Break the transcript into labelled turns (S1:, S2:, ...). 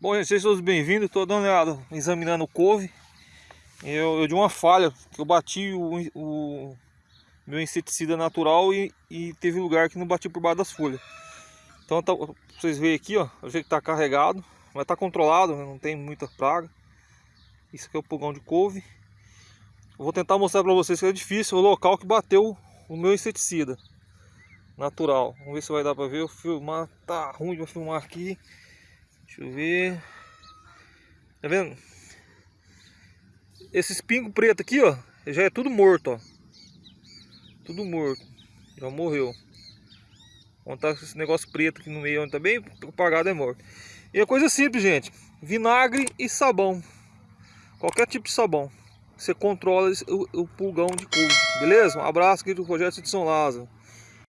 S1: Bom, gente, sejam todos bem-vindos. Estou dando uma examinando o couve. Eu, eu uma falha, eu bati o, o meu inseticida natural e, e, teve lugar que não bati por baixo das folhas. Então, tá, vocês verem aqui, ó, o jeito que tá carregado, mas tá controlado, né, não tem muita praga. Isso aqui é o pulgão de couve. Eu vou tentar mostrar para vocês que é difícil o local que bateu o meu inseticida natural. Vamos ver se vai dar para ver. Eu filmar, tá ruim de filmar aqui. Deixa eu ver. Tá vendo? Esse espingo preto aqui, ó, já é tudo morto, ó. Tudo morto. Já morreu. Onde esse negócio preto aqui no meio, onde tá bem apagado, é morto. E é coisa simples, gente. Vinagre e sabão. Qualquer tipo de sabão. Você controla o, o pulgão de couve, beleza? Um abraço aqui do Projeto de São Lázaro.